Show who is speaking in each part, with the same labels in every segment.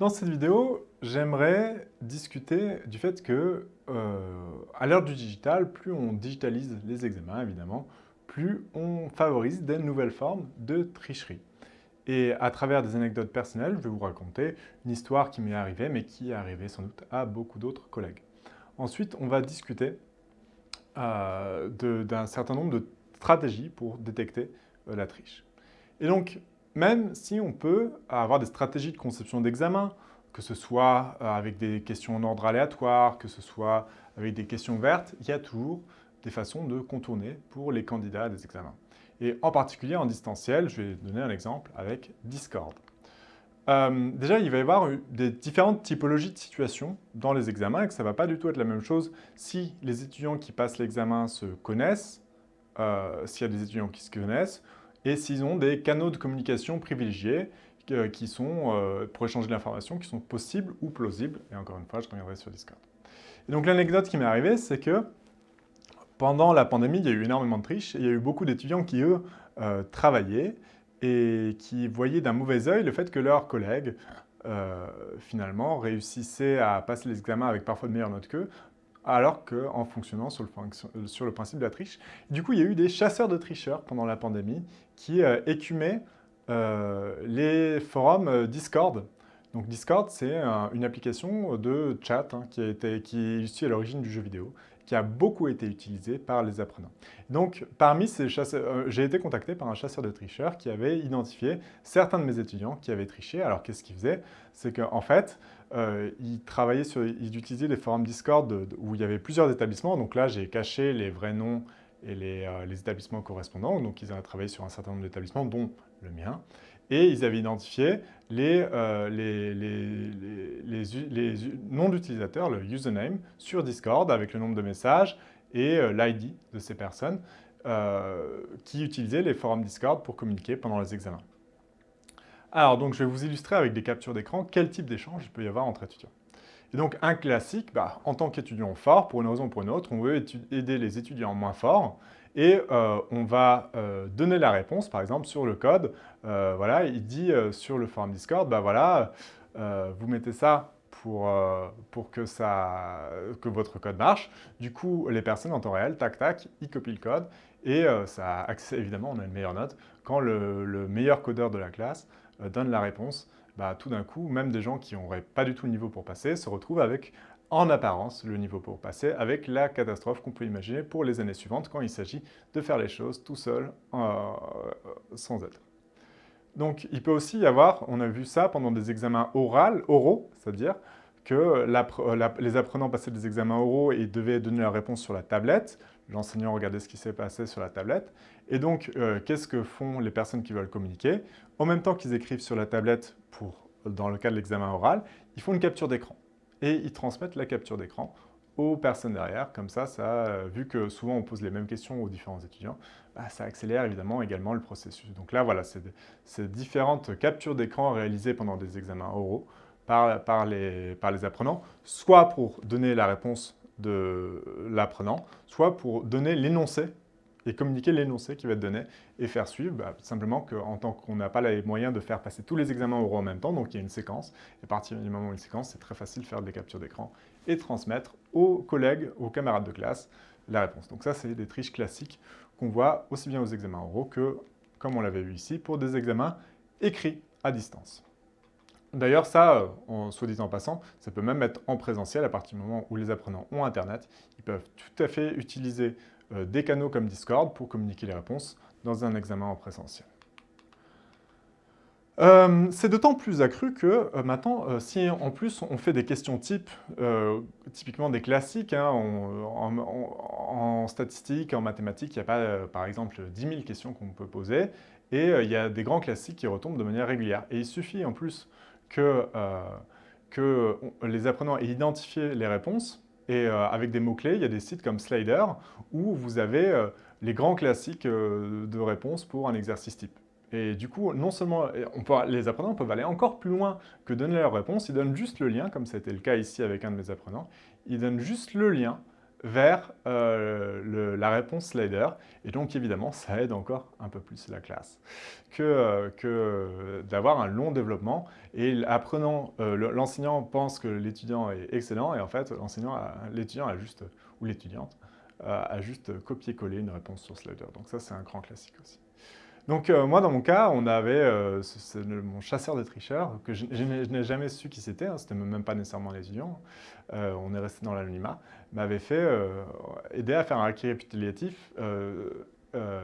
Speaker 1: Dans cette vidéo, j'aimerais discuter du fait que, euh, à l'heure du digital, plus on digitalise les examens, évidemment, plus on favorise des nouvelles formes de tricherie. Et à travers des anecdotes personnelles, je vais vous raconter une histoire qui m'est arrivée, mais qui est arrivée sans doute à beaucoup d'autres collègues. Ensuite, on va discuter euh, d'un certain nombre de stratégies pour détecter euh, la triche. Et donc, même si on peut avoir des stratégies de conception d'examen, que ce soit euh, avec des questions en ordre aléatoire, que ce soit avec des questions vertes, il y a toujours des façons de contourner pour les candidats à des examens. Et en particulier en distanciel, je vais donner un exemple avec Discord. Euh, déjà, il va y avoir des différentes typologies de situations dans les examens et que ça ne va pas du tout être la même chose si les étudiants qui passent l'examen se connaissent, euh, s'il y a des étudiants qui se connaissent, et s'ils ont des canaux de communication privilégiés euh, qui sont, euh, pour échanger l'information, qui sont possibles ou plausibles. Et encore une fois, je reviendrai sur Discord. Et donc l'anecdote qui m'est arrivée, c'est que pendant la pandémie, il y a eu énormément de triches et il y a eu beaucoup d'étudiants qui, eux, euh, travaillaient et qui voyaient d'un mauvais œil le fait que leurs collègues, finalement, réussissaient à passer les examens avec parfois de meilleures notes qu'eux, alors qu'en fonctionnant sur le, sur le, principe de la triche. Du coup, il y a eu des chasseurs de tricheurs pendant la pandémie qui euh, écumaient euh, les forums euh, Discord. Donc Discord, c'est une application de chat hein, qui, a été, qui est issue à l'origine du jeu vidéo, qui a beaucoup été utilisée par les apprenants. Donc, parmi ces chasseurs, j'ai été contacté par un chasseur de tricheurs qui avait identifié certains de mes étudiants qui avaient triché. Alors, qu'est-ce qu'il faisait? C'est qu'en fait, euh, il travaillait sur, il utilisait des forums Discord où il y avait plusieurs établissements. Donc là, j'ai caché les vrais noms et les, euh, établissements correspondants. Donc ils avaient travaillé sur un certain nombre d'établissements, dont le mien. Et ils avaient identifié les, euh, noms d'utilisateurs, le username, sur Discord avec le nombre de messages et l'ID de ces personnes qui utilisaient les forums Discord pour communiquer pendant les examens. Alors, donc, je vais vous illustrer avec des captures d'écran quel type d'échange il peut y avoir entre étudiants. Et donc, un classique, bah, en tant qu'étudiant fort, pour une raison ou pour une autre, on veut aider les étudiants moins forts et euh, on va euh, donner la réponse, par exemple, sur le code. Euh, voilà, il dit sur le forum Discord, bah voilà, vous mettez ça pour, pour que, ça, que votre code marche. Du coup, les personnes en temps réel, tac, tac, ils copient le code et ça accès, évidemment, on a une meilleure note quand le meilleur codeur de la classe donne la réponse, bah, tout d'un coup, même des gens qui n'auraient pas du tout le niveau pour passer se retrouvent avec, en apparence, le niveau pour passer, avec la catastrophe qu'on peut imaginer pour les années suivantes quand il s'agit de faire les choses tout seul, euh, sans aide. Donc, il peut aussi y avoir, on a vu ça pendant des examens oraux, oraux c'est-à-dire que les apprenants passaient des examens oraux et devaient donner la réponse sur la tablette. L'enseignant regardait ce qui s'est passé sur la tablette. Et donc, euh, qu'est-ce que font les personnes qui veulent communiquer? En même temps qu'ils écrivent sur la tablette, pour, dans le cas de l'examen oral, ils font une capture d'écran. Et ils transmettent la capture d'écran aux personnes derrière. Comme ça, euh, vu que souvent on pose les mêmes questions aux différents étudiants, bah, ça accélère évidemment également le processus. Donc là, voilà, c'est différentes captures d'écran réalisées pendant des examens oraux par les apprenants, soit pour donner la réponse de l'apprenant, soit pour donner l'énoncé et communiquer l'énoncé qui va être donné et faire suivre, bah, simplement qu'en tant qu'on n'a pas les moyens de faire passer tous les examens oraux en même temps, donc il y a une séquence, et à partir du moment où il y a une séquence, c'est très facile de faire des captures d'écran et transmettre aux collègues, aux camarades de classe, la réponse. Donc ça, c'est des triches classiques qu'on voit aussi bien aux examens oraux que, comme on l'avait vu ici, pour des examens écrits à distance. D'ailleurs, ça, en soit dit en passant, ça peut même être en présentiel à partir du moment où les apprenants ont Internet. Ils peuvent tout à fait utiliser euh, des canaux comme Discord pour communiquer les réponses dans un examen en présentiel. Euh, c'est d'autant plus accru que euh, maintenant, si en plus on fait des questions type, typiquement des classiques, hein, en, en, statistique, en mathématiques, il n'y a pas par exemple 10 000 questions qu'on peut poser, et il y a des grands classiques qui retombent de manière régulière. Et il suffit en plus que, euh, les apprenants aient identifié les réponses et euh, avec des mots-clés, il y a des sites comme Slider où vous avez euh, les grands classiques de réponses pour un exercice type. Et du coup, non seulement les apprenants peuvent aller encore plus loin que donner leur réponse, ils donnent juste le lien, comme c'était le cas ici avec un de mes apprenants, ils donnent juste le lien vers euh, la réponse slider. Et donc, évidemment, ça aide encore un peu plus la classe que, euh, d'avoir un long développement. Et apprenant, l'enseignant pense que l'étudiant est excellent et en fait, l'étudiant a juste, ou l'étudiante, a juste copié-collé une réponse sur slider. Donc ça, c'est un grand classique aussi. Donc euh, moi, dans mon cas, on avait euh, mon chasseur de tricheurs, que je, n'ai jamais su qui c'était, hein, c'était même pas nécessairement l'étudiant, euh, on est resté dans l'anonymat, m'avait fait aider à faire un récapitulatif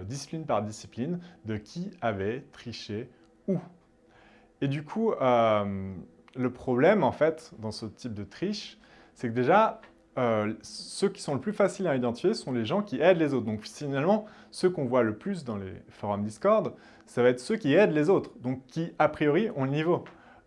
Speaker 1: discipline par discipline de qui avait triché où. Et du coup, le problème, en fait, dans ce type de triche, c'est que déjà, euh, ceux qui sont le plus faciles à identifier sont les gens qui aident les autres. Donc finalement, ceux qu'on voit le plus dans les forums Discord, ça va être ceux qui aident les autres, donc qui a priori ont le niveau.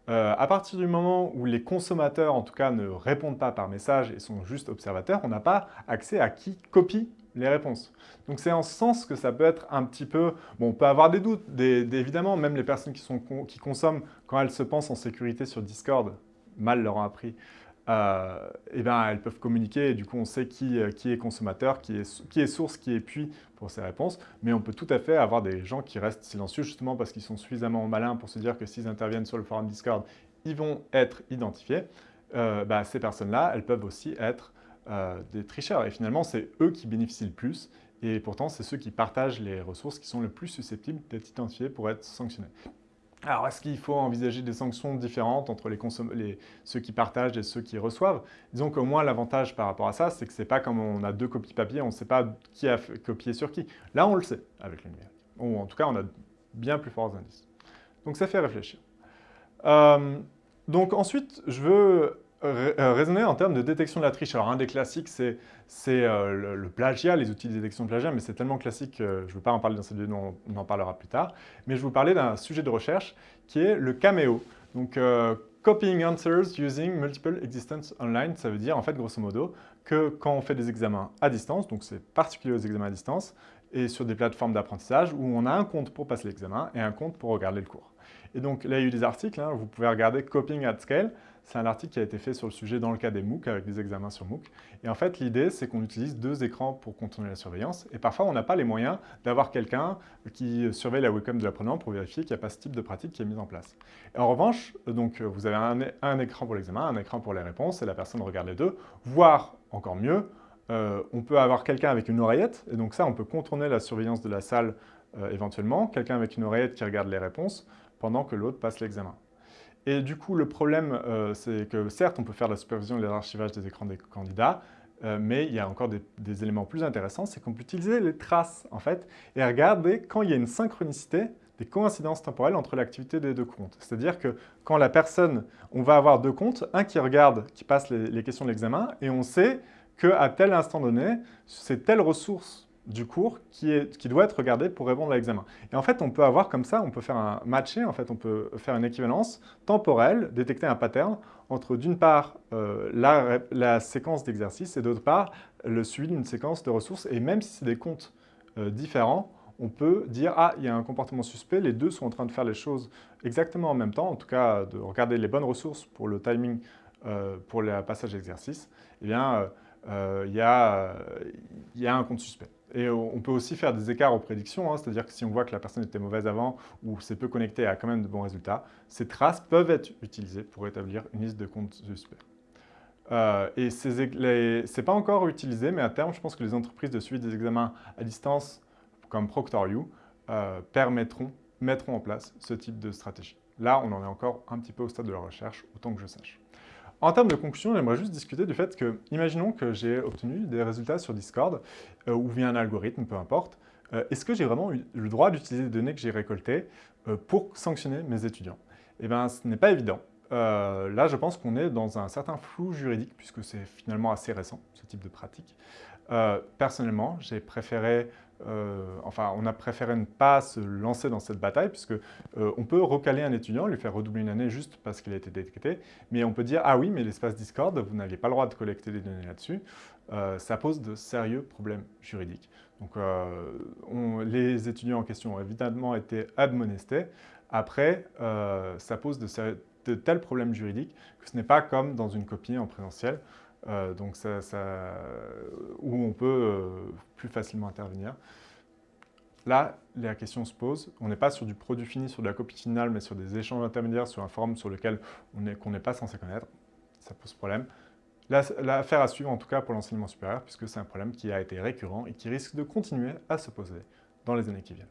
Speaker 1: Euh, à partir du moment où les consommateurs, en tout cas, ne répondent pas par message et sont juste observateurs, on n'a pas accès à qui copie les réponses. Donc c'est en ce sens que ça peut être un petit peu... Bon, on peut avoir des doutes, évidemment, même les personnes qui, consomment, quand elles se pensent en sécurité sur Discord, mal leur ont appris, euh, eh ben, elles peuvent communiquer et du coup on sait qui, euh, qui est consommateur, qui est, qui est, source, qui est puits pour ces réponses. Mais on peut tout à fait avoir des gens qui restent silencieux justement parce qu'ils sont suffisamment malins pour se dire que s'ils interviennent sur le forum Discord, ils vont être identifiés. Euh, bah, ces personnes-là, elles peuvent aussi être des tricheurs. Et finalement, c'est eux qui bénéficient le plus. Et pourtant, c'est ceux qui partagent les ressources qui sont le plus susceptibles d'être identifiés pour être sanctionnés. Alors, est-ce qu'il faut envisager des sanctions différentes entre les ceux qui partagent et ceux qui reçoivent? Disons qu'au moins, l'avantage par rapport à ça, c'est que ce n'est pas comme on a deux copies papier, on ne sait pas qui a copié sur qui. Là, on le sait avec le numérique. Ou en tout cas, on a bien plus forts indices. Donc, ça fait réfléchir. Euh, donc ensuite, je veux raisonner en termes de détection de la triche. Alors, un des classiques, c'est euh, le, plagiat, les outils de détection de plagiat, mais c'est tellement classique que je ne veux pas en parler dans cette vidéo, on, en parlera plus tard. Mais je vais vous parler d'un sujet de recherche qui est le Cameo. Donc, euh, Copying Answers Using Multiple Existence Online, ça veut dire, en fait, grosso modo, que quand on fait des examens à distance, donc c'est particulier aux examens à distance, et sur des plateformes d'apprentissage où on a un compte pour passer l'examen et un compte pour regarder le cours. Et donc là, il y a eu des articles, hein, vous pouvez regarder Copying at Scale, c'est un article qui a été fait sur le sujet dans le cas des MOOC, avec des examens sur MOOC. Et en fait, l'idée, c'est qu'on utilise deux écrans pour contourner la surveillance. Et parfois, on n'a pas les moyens d'avoir quelqu'un qui surveille la webcam de l'apprenant pour vérifier qu'il n'y a pas ce type de pratique qui est mise en place. En revanche, donc, vous avez un, écran pour l'examen, un écran pour les réponses, et la personne regarde les deux, voire, encore mieux, euh, on peut avoir quelqu'un avec une oreillette, et donc ça, on peut contourner la surveillance de la salle euh, éventuellement, quelqu'un avec une oreillette qui regarde les réponses pendant que l'autre passe l'examen. Et du coup, le problème, euh, c'est que certes, on peut faire la supervision et l'archivage des écrans des candidats, euh, mais il y a encore des, éléments plus intéressants, c'est qu'on peut utiliser les traces, en fait, et regarder quand il y a une synchronicité, des coïncidences temporelles entre l'activité des deux comptes. C'est-à-dire que quand la personne, on va avoir deux comptes, un qui regarde, qui passe les, les questions de l'examen, et on sait qu'à tel instant donné, c'est telle ressource du cours qui, est, qui, doit être regardé pour répondre à l'examen. Et en fait, on peut avoir comme ça, on peut faire un matcher, en fait, on peut faire une équivalence temporelle, détecter un pattern entre d'une part euh, la, séquence d'exercice et d'autre part le suivi d'une séquence de ressources. Et même si c'est des comptes euh, différents, on peut dire « Ah, il y a un comportement suspect, les deux sont en train de faire les choses exactement en même temps, en tout cas de regarder les bonnes ressources pour le timing euh, pour le passage d'exercice, eh bien, il y, a, y a un compte suspect. Et on peut aussi faire des écarts aux prédictions, hein, c'est-à-dire que si on voit que la personne était mauvaise avant ou c'est peu connecté à quand même de bons résultats, ces traces peuvent être utilisées pour établir une liste de comptes suspects. Euh, et ce n'est pas encore utilisé, mais à terme, je pense que les entreprises de suivi des examens à distance, comme ProctorU, euh, permettront, mettront en place ce type de stratégie. Là, on en est encore un petit peu au stade de la recherche, autant que je sache. En termes de conclusion, j'aimerais juste discuter du fait que, imaginons que j'ai obtenu des résultats sur Discord, euh, ou via un algorithme, peu importe, euh, est-ce que j'ai vraiment eu le droit d'utiliser les données que j'ai récoltées euh, pour sanctionner mes étudiants? Eh bien, ce n'est pas évident. là, je pense qu'on est dans un certain flou juridique, puisque c'est finalement assez récent, ce type de pratique. personnellement, j'ai préféré euh, enfin, on a préféré ne pas se lancer dans cette bataille puisque euh, on peut recaler un étudiant, lui faire redoubler une année juste parce qu'il a été détecté, mais on peut dire « Ah oui, mais l'espace Discord, vous n'aviez pas le droit de collecter des données là-dessus euh, ça pose de sérieux problèmes juridiques. Donc, les étudiants en question ont évidemment été admonestés. Après, ça pose de, de, tels problèmes juridiques que ce n'est pas comme dans une copie en présentiel donc où on peut plus facilement intervenir. Là, la question se pose, on n'est pas sur du produit fini, sur de la copie finale, mais sur des échanges intermédiaires, sur un forum sur lequel on n'est pas censé connaître. Ça pose problème. L'affaire à suivre, en tout cas pour l'enseignement supérieur, puisque c'est un problème qui a été récurrent et qui risque de continuer à se poser dans les années qui viennent.